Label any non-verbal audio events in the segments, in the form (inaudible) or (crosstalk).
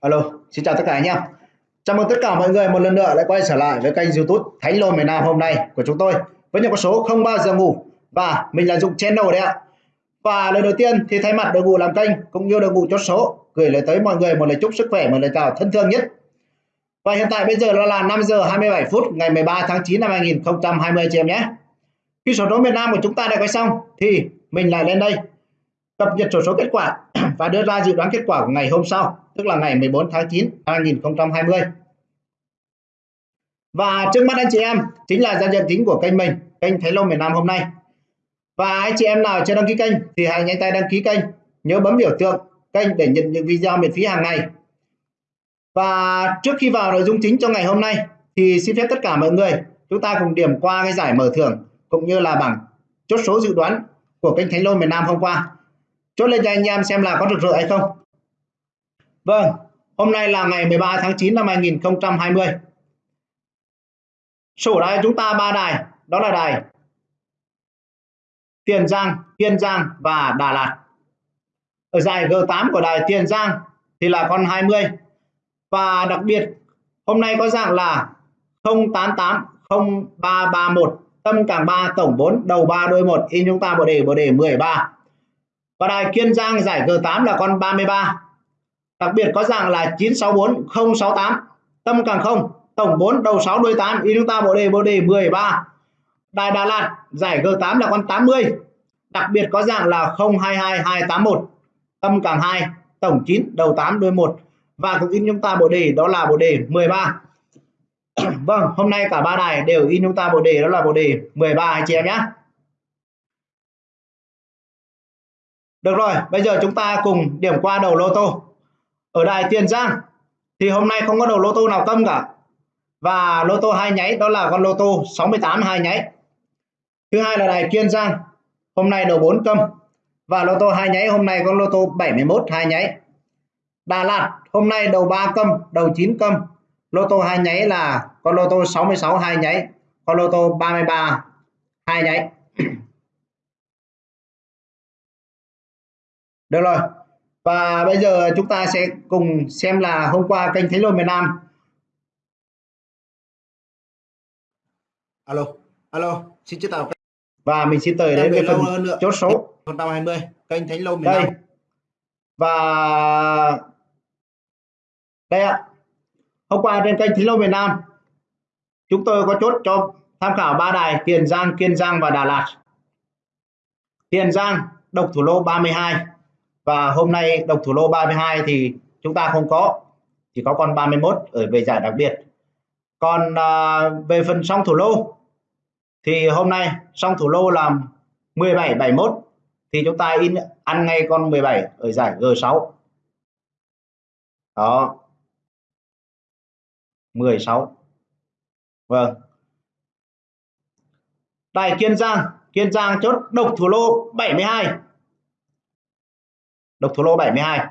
Alo, xin chào tất cả anh em. Chào mừng tất cả mọi người một lần nữa lại quay trở lại với kênh YouTube Thánh Lô miền Nam hôm nay của chúng tôi với những con số không bao giờ ngủ và mình là Dụng Channel đấy ạ. Và lời đầu tiên thì thay mặt đội ngũ làm kênh cũng như đội ngũ chốt số gửi lời tới mọi người một lời chúc sức khỏe, một lời chào thân thương nhất. Và hiện tại bây giờ nó là 5 giờ 27 phút ngày 13 tháng 9 năm 2020 chị em nhé. Khi số số miền Nam của chúng ta đã quay xong thì mình lại lên đây cập nhật sổ số kết quả (clears throat) và đưa ra dự đoán kết quả của ngày hôm sau, tức là ngày 14 tháng 9 năm 2020. Và trước mắt anh chị em chính là giao diện chính của kênh mình, kênh Thái Long miền Nam hôm nay. Và anh chị em nào chưa đăng ký kênh thì hãy nhanh tay đăng ký kênh, nhớ bấm biểu tượng kênh để nhận những video miễn phí hàng ngày. Và trước khi vào nội dung chính cho ngày hôm nay thì xin phép tất cả mọi người chúng ta cùng điểm qua cái giải mở thưởng cũng như là bảng chốt số dự đoán của kênh Thánh Lô miền Nam hôm qua chốt lên cho anh em xem là có rực rỡ hay không. Vâng hôm nay là ngày 13 tháng 9 năm 2020 sổ đài chúng ta ba đài, đó là đài Tiền Giang, Kiên Giang và Đà Lạt. Ở giải G8 của đài Tiền Giang thì là con 20 và đặc biệt, hôm nay có dạng là 088 0331 tâm càng 3 tổng 4 đầu 3 đôi 1 in chúng ta bộ đề bộ đề 13 và đài Kiên Giang giải G8 là con 33 đặc biệt có dạng là 964 068 tâm càng không, tổng 4 đầu 6 đuôi 8 in chúng ta bộ đề bộ đề 13 đài Đà Lạt giải G8 là con 80 đặc biệt có dạng là 022281 tâm càng 2 tổng 9 đầu 8 đuôi 1 và cũng in chúng ta bộ đề, đó là bộ đề 13 (clears throat) vâng hôm nay cả ba đài đều in chúng ta bộ đề, đó là bộ đề 13 anh chị em nhé. Được rồi, bây giờ chúng ta cùng điểm qua đầu lô tô. Ở đài Tiền Giang thì hôm nay không có đầu lô tô nào tâm cả. Và lô tô hai nháy đó là con lô tô 68 hai nháy. Thứ hai là đài Kiên Giang, hôm nay đầu 4 câm. Và lô tô hai nháy hôm nay con lô tô 71 hai nháy. Đà Lạt hôm nay đầu 3 câm, đầu 9 câm. Lô tô hai nháy là con lô tô 66 hai nháy, con lô tô 33 hai nháy. Được rồi. Và bây giờ chúng ta sẽ cùng xem là hôm qua kênh Thế Lô miền Nam. Alo, alo, xin chào. Và mình xin tới đến với phần hơn nữa. chốt số 120 kênh Thánh Lô miền đây. Nam. Và đây ạ. Hôm qua trên kênh Thánh Lô miền Nam chúng tôi có chốt cho tham khảo ba đài Tiền Giang, Kiên Giang và Đà Lạt. Tiền Giang độc thủ lô 32 và hôm nay độc thủ lô 32 thì chúng ta không có chỉ có con 31 ở về giải đặc biệt. Còn à, về phần song thủ lô thì hôm nay song thủ lô là 17 71 thì chúng ta in ăn ngay con 17 ở giải G6 đó. 16 vâng. Đài Kiên Giang. Kiên Giang chốt độc thủ lô 72 độc thủ lô 72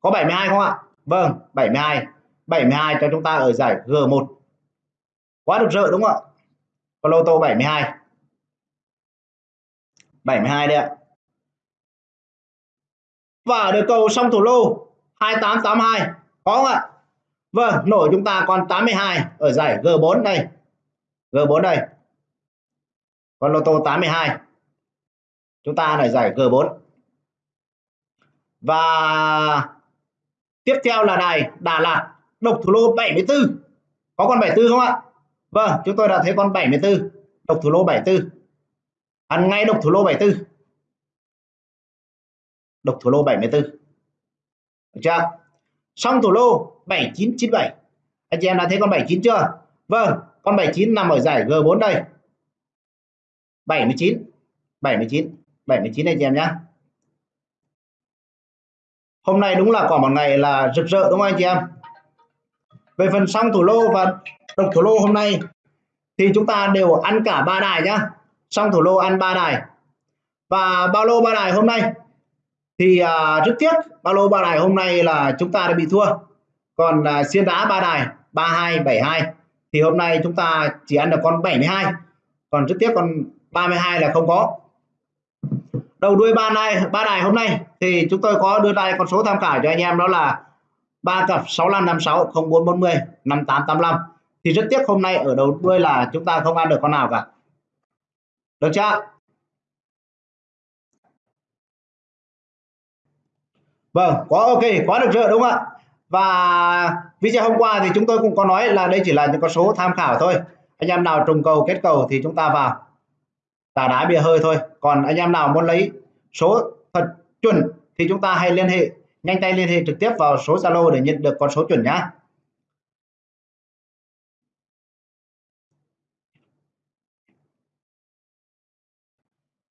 có 72 không ạ? Vâng 72 72 cho chúng ta ở giải G1 quá được rỡ đúng không ạ? Có lô tô 72 72 đây ạ. Và được cầu xong thủ lô 2882 có không ạ? Vâng nổi chúng ta còn 82 ở giải G4 đây. G4 đây. Con lô tô 82 chúng ta lại giải G4 và tiếp theo là đài Đà Lạt, độc thủ lô 74 có con 74 không ạ? Vâng chúng tôi đã thấy con 74 độc thủ lô 74 ăn ngay độc thủ lô 74 độc thủ lô 74 được chưa? Xong thủ lô 7997 anh chị em đã thấy con 79 chưa? Vâng con 79 nằm ở giải G4 đây. 79 79 79 anh chị em nhé hôm nay đúng là quả một ngày là rực rỡ đúng không anh chị em? Về phần song thủ lô và độc thủ lô hôm nay thì chúng ta đều ăn cả ba đài nhá. Song thủ lô ăn ba đài. Và bao lô ba đài hôm nay thì à, rất tiếc bao lô ba đài hôm nay là chúng ta đã bị thua. Còn à, xiên đá ba đài 32 72 thì hôm nay chúng ta chỉ ăn được con 72 còn rất tiếc con 32 là không có đầu đuôi ba này ba đài hôm nay thì chúng tôi có đưa ra con số tham khảo cho anh em, đó là ba cặp 6556 0440 5885 thì rất tiếc hôm nay ở đầu đuôi là chúng ta không ăn được con nào cả. Được chưa? Vâng có ok quá được chưa? Đúng không ạ? Và video hôm qua thì chúng tôi cũng có nói là đây chỉ là những con số tham khảo thôi. Anh em nào trùng cầu, kết cầu thì chúng ta vào tà đá bìa hơi thôi. Còn anh em nào muốn lấy số thật chuẩn thì chúng ta hãy liên hệ, nhanh tay liên hệ trực tiếp vào số Zalo để nhận được con số chuẩn nhá.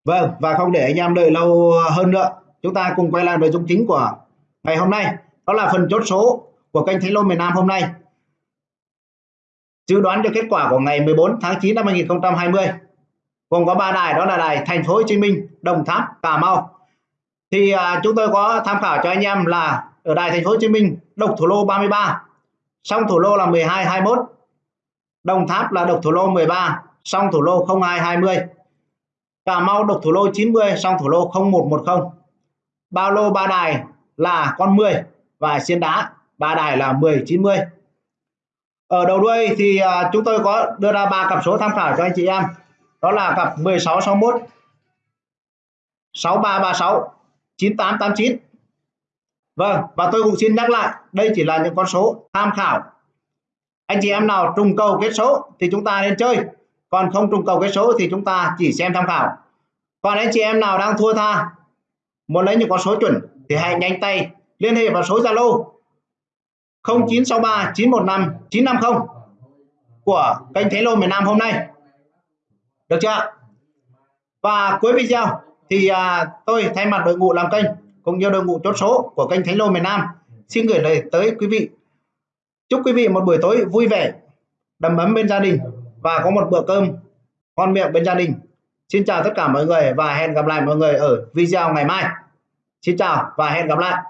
Vâng và không để anh em đợi lâu hơn nữa, chúng ta cùng quay lại nội dung chính của ngày hôm nay. Đó là phần chốt số của kênh Thánh Lô miền Nam hôm nay. Dự đoán cho kết quả của ngày 14 tháng 9 năm 2020 gồm có ba đài đó là đài Thành phố Hồ Chí Minh Đồng Tháp Cà Mau. Thì à, chúng tôi có tham khảo cho anh em là ở đài Thành phố Hồ Chí Minh độc thủ lô 33 song thủ lô là 12 21 Đồng Tháp là độc thủ lô 13 song thủ lô 02 20 Cà Mau độc thủ lô 90 song thủ lô 0110 bao lô ba đài là con 10 và xiên đá ba đài là 10 90 ở đầu đuôi thì uh, chúng tôi có đưa ra ba cặp số tham khảo cho anh chị em đó là cặp 16 61 6336 9889 Vâng và tôi cũng xin nhắc lại, đây chỉ là những con số tham khảo. Anh chị em nào trùng cầu kết số thì chúng ta nên chơi. Còn không trùng cầu kết số thì chúng ta chỉ xem tham khảo. Còn anh chị em nào đang thua tha, muốn lấy những con số chuẩn thì hãy nhanh tay liên hệ vào số Zalo 0963 915 950 của kênh Thế Lô miền Nam hôm nay được chưa? Và cuối video thì à, tôi thay mặt đội ngũ làm kênh cũng như đội ngũ chốt số của kênh Thánh Lô miền Nam xin gửi lời tới quý vị. Chúc quý vị một buổi tối vui vẻ đầm ấm bên gia đình và có một bữa cơm ngon miệng bên gia đình. Xin chào tất cả mọi người và hẹn gặp lại mọi người ở video ngày mai. Xin chào và hẹn gặp lại.